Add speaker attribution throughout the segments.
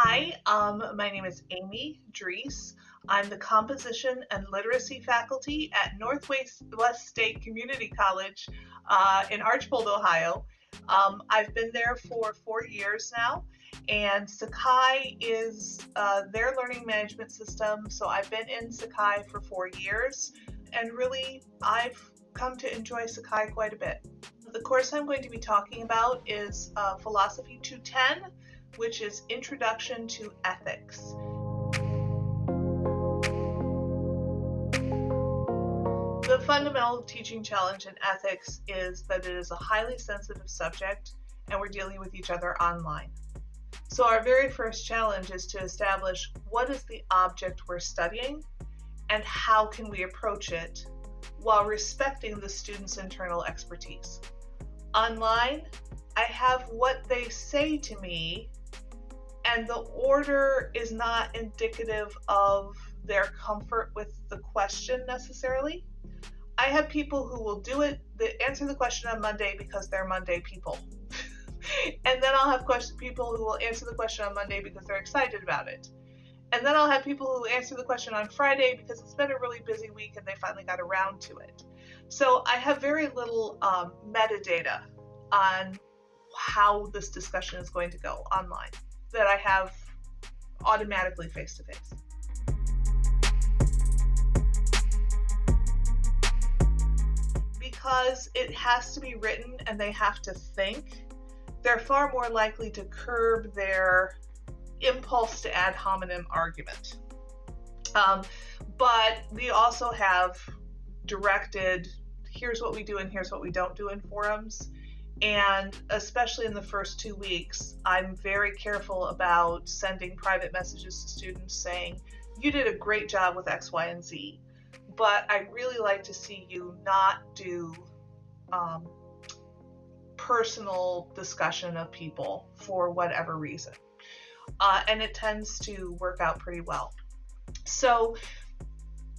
Speaker 1: Hi, um, my name is Amy Drees. I'm the Composition and Literacy faculty at Northwest West State Community College uh, in Archbold, Ohio. Um, I've been there for four years now, and Sakai is uh, their learning management system. So I've been in Sakai for four years, and really I've come to enjoy Sakai quite a bit. The course I'm going to be talking about is uh, Philosophy 210, which is Introduction to Ethics. The fundamental teaching challenge in ethics is that it is a highly sensitive subject and we're dealing with each other online. So our very first challenge is to establish what is the object we're studying and how can we approach it while respecting the student's internal expertise. Online, I have what they say to me and the order is not indicative of their comfort with the question necessarily. I have people who will do it, that answer the question on Monday because they're Monday people. and then I'll have question, people who will answer the question on Monday because they're excited about it. And then I'll have people who answer the question on Friday because it's been a really busy week and they finally got around to it. So I have very little um, metadata on how this discussion is going to go online that I have automatically face to face. Because it has to be written and they have to think, they're far more likely to curb their impulse to ad hominem argument. Um, but we also have directed here's what we do and here's what we don't do in forums. And especially in the first two weeks, I'm very careful about sending private messages to students saying, You did a great job with X, Y, and Z, but I really like to see you not do um, personal discussion of people for whatever reason. Uh, and it tends to work out pretty well. So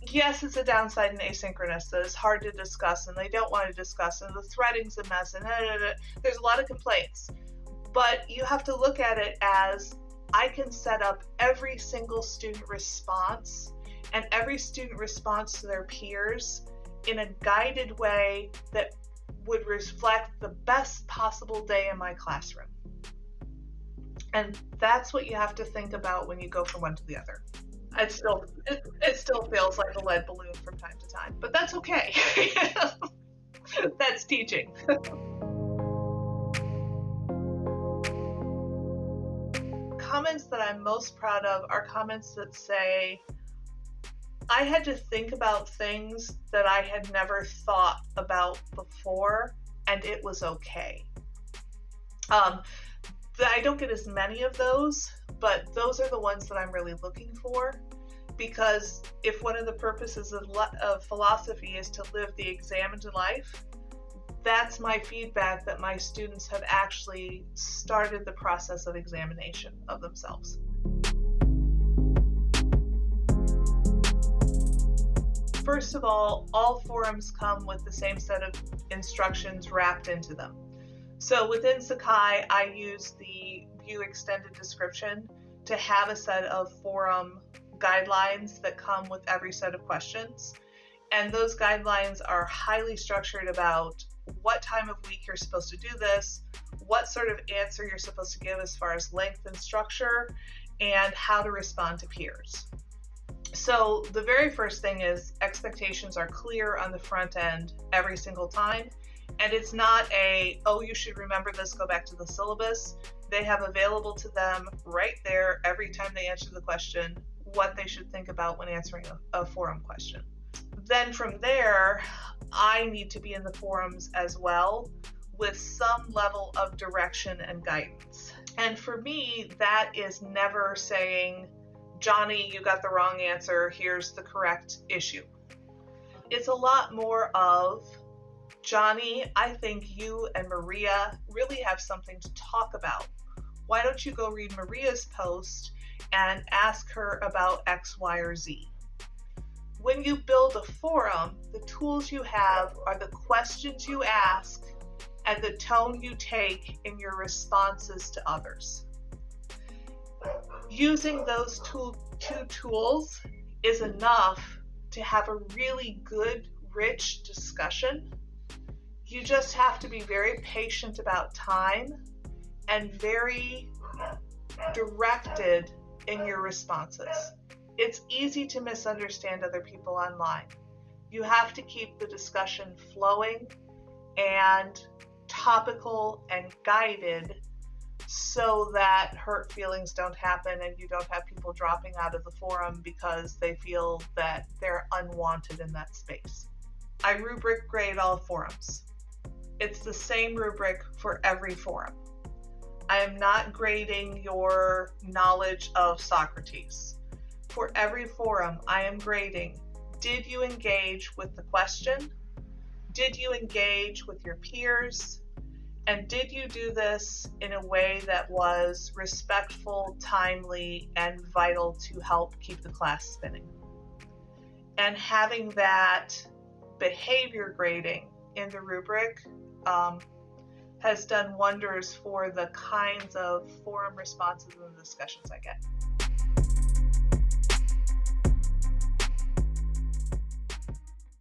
Speaker 1: yes, it's a downside in asynchronous that it's hard to discuss and they don't want to discuss and the threading's a mess and da, da, da. there's a lot of complaints. But you have to look at it as I can set up every single student response and every student response to their peers in a guided way that would reflect the best possible day in my classroom. And that's what you have to think about when you go from one to the other it still it, it still feels like a lead balloon from time to time, but that's okay. that's teaching. comments that I'm most proud of are comments that say, I had to think about things that I had never thought about before, and it was okay. Um, I don't get as many of those, but those are the ones that I'm really looking for because if one of the purposes of, of philosophy is to live the examined life, that's my feedback that my students have actually started the process of examination of themselves. First of all, all forums come with the same set of instructions wrapped into them. So within Sakai, I use the View Extended Description to have a set of forum guidelines that come with every set of questions. And those guidelines are highly structured about what time of week you're supposed to do this, what sort of answer you're supposed to give as far as length and structure, and how to respond to peers. So the very first thing is expectations are clear on the front end every single time. And it's not a, oh, you should remember this, go back to the syllabus. They have available to them right there every time they answer the question what they should think about when answering a, a forum question. Then from there, I need to be in the forums as well with some level of direction and guidance. And for me, that is never saying, Johnny, you got the wrong answer, here's the correct issue. It's a lot more of, Johnny, I think you and Maria really have something to talk about. Why don't you go read Maria's post and ask her about X, Y, or Z. When you build a forum, the tools you have are the questions you ask and the tone you take in your responses to others. using those two, two tools is enough to have a really good, rich discussion. You just have to be very patient about time and very directed in your responses. It's easy to misunderstand other people online. You have to keep the discussion flowing and topical and guided so that hurt feelings don't happen and you don't have people dropping out of the forum because they feel that they're unwanted in that space. I rubric grade all forums. It's the same rubric for every forum. I am not grading your knowledge of Socrates. For every forum, I am grading did you engage with the question? Did you engage with your peers? And did you do this in a way that was respectful, timely, and vital to help keep the class spinning? And having that behavior grading in the rubric um, has done wonders for the kinds of forum responses and discussions I get.